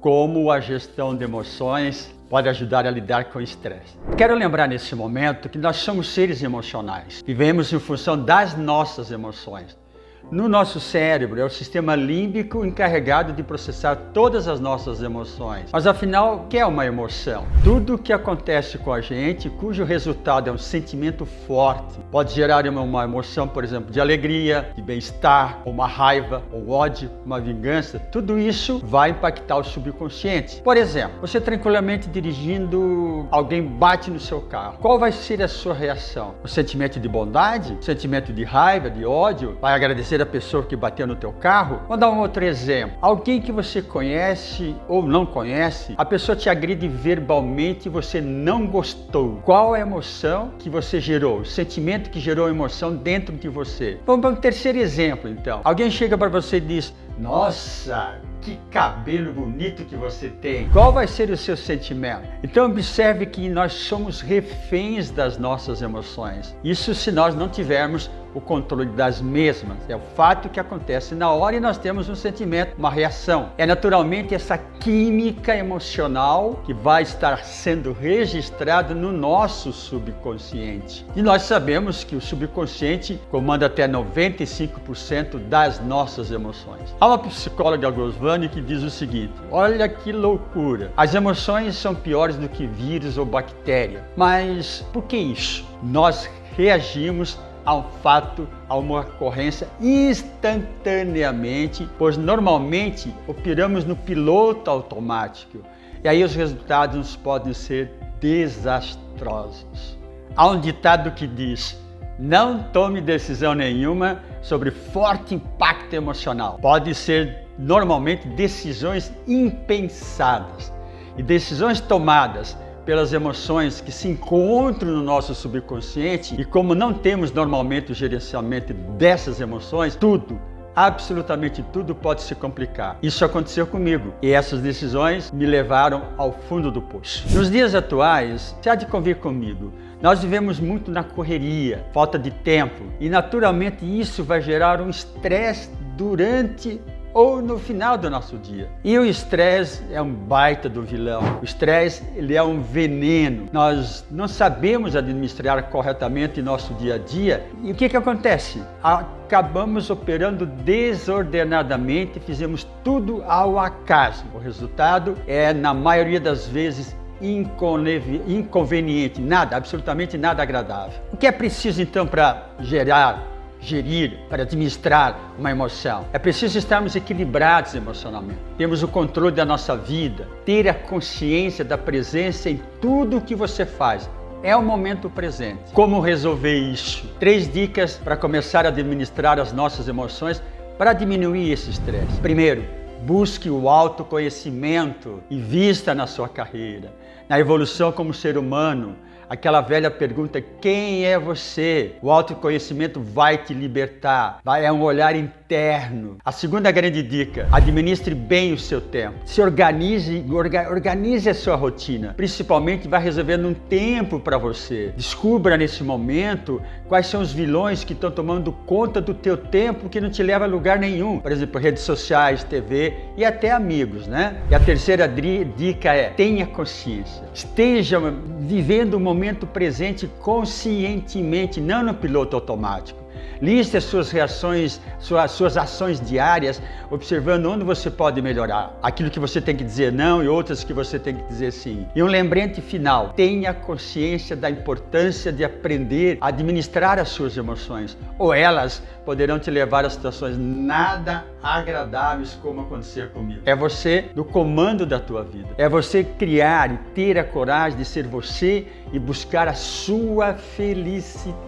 Como a gestão de emoções pode ajudar a lidar com o estresse. Quero lembrar nesse momento que nós somos seres emocionais. Vivemos em função das nossas emoções. No nosso cérebro é o sistema límbico encarregado de processar todas as nossas emoções. Mas afinal, o que é uma emoção? Tudo o que acontece com a gente, cujo resultado é um sentimento forte, pode gerar uma emoção, por exemplo, de alegria, de bem-estar, uma raiva, ou ódio, uma vingança. Tudo isso vai impactar o subconsciente. Por exemplo, você tranquilamente dirigindo, alguém bate no seu carro. Qual vai ser a sua reação? O sentimento de bondade? O sentimento de raiva, de ódio? Vai agradecer terceira pessoa que bateu no teu carro? Vou dar um outro exemplo. Alguém que você conhece ou não conhece, a pessoa te agride verbalmente e você não gostou. Qual a emoção que você gerou? O sentimento que gerou a emoção dentro de você? Vamos para um terceiro exemplo, então. Alguém chega para você e diz, nossa, que cabelo bonito que você tem. Qual vai ser o seu sentimento? Então observe que nós somos reféns das nossas emoções. Isso se nós não tivermos o controle das mesmas. É o fato que acontece na hora e nós temos um sentimento, uma reação. É naturalmente essa química emocional que vai estar sendo registrado no nosso subconsciente. E nós sabemos que o subconsciente comanda até 95% das nossas emoções. Há uma psicóloga Gosvani que diz o seguinte, olha que loucura, as emoções são piores do que vírus ou bactéria. Mas por que isso? Nós reagimos a um fato, a uma ocorrência instantaneamente, pois normalmente operamos no piloto automático e aí os resultados podem ser desastrosos. Há um ditado que diz, não tome decisão nenhuma sobre forte impacto emocional. Pode ser normalmente decisões impensadas e decisões tomadas pelas emoções que se encontram no nosso subconsciente e como não temos normalmente o gerenciamento dessas emoções, tudo absolutamente tudo pode se complicar. Isso aconteceu comigo e essas decisões me levaram ao fundo do poço. Nos dias atuais, você há de convir comigo, nós vivemos muito na correria, falta de tempo e naturalmente isso vai gerar um estresse durante ou no final do nosso dia. E o estresse é um baita do vilão. O estresse ele é um veneno. Nós não sabemos administrar corretamente nosso dia a dia. E o que, que acontece? Acabamos operando desordenadamente, fizemos tudo ao acaso. O resultado é, na maioria das vezes, inconveniente, nada, absolutamente nada agradável. O que é preciso então para gerar gerir, para administrar uma emoção. É preciso estarmos equilibrados emocionalmente. Temos o controle da nossa vida, ter a consciência da presença em tudo o que você faz. É o momento presente. Como resolver isso? Três dicas para começar a administrar as nossas emoções para diminuir esse estresse. Primeiro, busque o autoconhecimento e vista na sua carreira, na evolução como ser humano, aquela velha pergunta, quem é você? O autoconhecimento vai te libertar, vai, é um olhar interno. A segunda grande dica, administre bem o seu tempo. Se organize, orga, organize a sua rotina, principalmente vai reservando um tempo para você. Descubra nesse momento quais são os vilões que estão tomando conta do teu tempo que não te leva a lugar nenhum. Por exemplo, redes sociais, TV e até amigos, né? E a terceira dica é, tenha consciência. Esteja vivendo o momento presente conscientemente, não no piloto automático. Liste as suas reações, suas, suas ações diárias, observando onde você pode melhorar. Aquilo que você tem que dizer não e outras que você tem que dizer sim. E um lembrete final, tenha consciência da importância de aprender a administrar as suas emoções, ou elas poderão te levar a situações nada agradáveis como aconteceu comigo. É você no comando da tua vida. É você criar e ter a coragem de ser você e buscar a sua felicidade.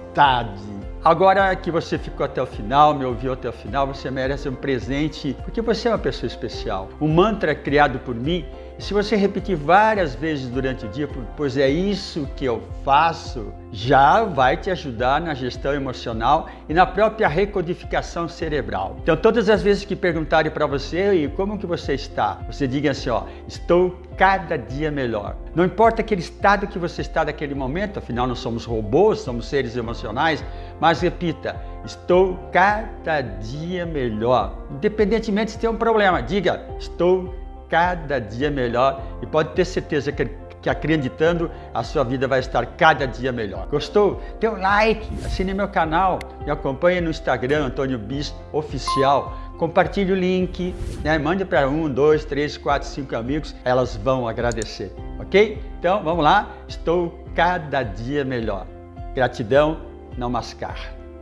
Agora que você ficou até o final, me ouviu até o final, você merece um presente, porque você é uma pessoa especial. Um mantra criado por mim, se você repetir várias vezes durante o dia, pois é isso que eu faço, já vai te ajudar na gestão emocional e na própria recodificação cerebral. Então, todas as vezes que perguntarem para você, e como que você está? Você diga assim, ó, estou cada dia melhor. Não importa aquele estado que você está naquele momento, afinal não somos robôs, somos seres emocionais, mas repita, estou cada dia melhor. Independentemente se tem um problema, diga, estou cada dia melhor e pode ter certeza que, que acreditando a sua vida vai estar cada dia melhor. Gostou? Dê um like, assine meu canal, me acompanhe no Instagram, Antônio Bis Oficial. Compartilhe o link, né? mande para um, dois, três, quatro, cinco amigos, elas vão agradecer, ok? Então vamos lá, estou cada dia melhor. Gratidão, não mascar.